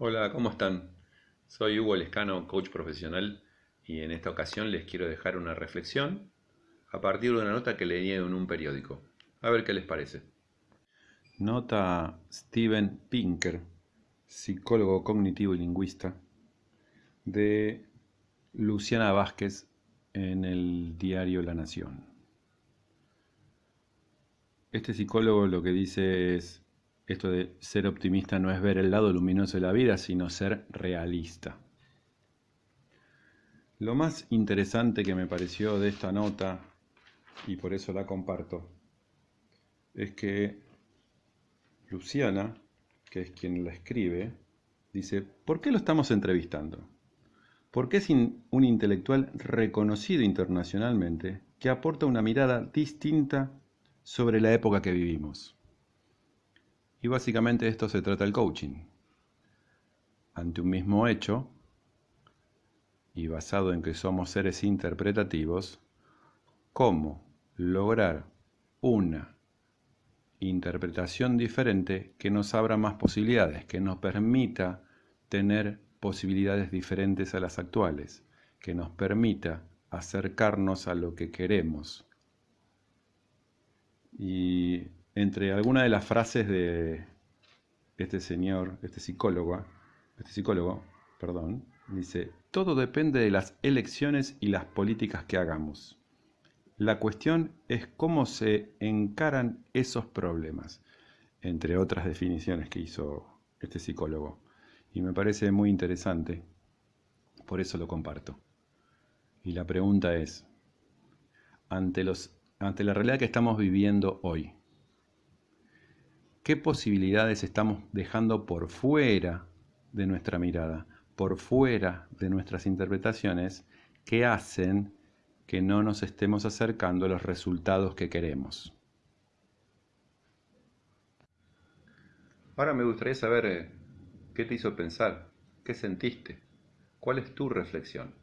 Hola, ¿cómo están? Soy Hugo Lescano, coach profesional, y en esta ocasión les quiero dejar una reflexión a partir de una nota que leí en un periódico. A ver qué les parece. Nota Steven Pinker, psicólogo cognitivo y lingüista, de Luciana Vázquez en el diario La Nación. Este psicólogo lo que dice es, esto de ser optimista no es ver el lado luminoso de la vida, sino ser realista. Lo más interesante que me pareció de esta nota, y por eso la comparto, es que Luciana, que es quien la escribe, dice, ¿por qué lo estamos entrevistando? Porque es un intelectual reconocido internacionalmente que aporta una mirada distinta sobre la época que vivimos. Y básicamente esto se trata el coaching. Ante un mismo hecho, y basado en que somos seres interpretativos, cómo lograr una interpretación diferente que nos abra más posibilidades, que nos permita tener posibilidades diferentes a las actuales, que nos permita acercarnos a lo que queremos. Y entre algunas de las frases de este señor, este psicólogo, este psicólogo, perdón, dice, todo depende de las elecciones y las políticas que hagamos. La cuestión es cómo se encaran esos problemas, entre otras definiciones que hizo este psicólogo. Y me parece muy interesante, por eso lo comparto. Y la pregunta es, ante, ante la realidad que estamos viviendo hoy, ¿Qué posibilidades estamos dejando por fuera de nuestra mirada, por fuera de nuestras interpretaciones, que hacen que no nos estemos acercando a los resultados que queremos? Ahora me gustaría saber eh, qué te hizo pensar, qué sentiste, cuál es tu reflexión.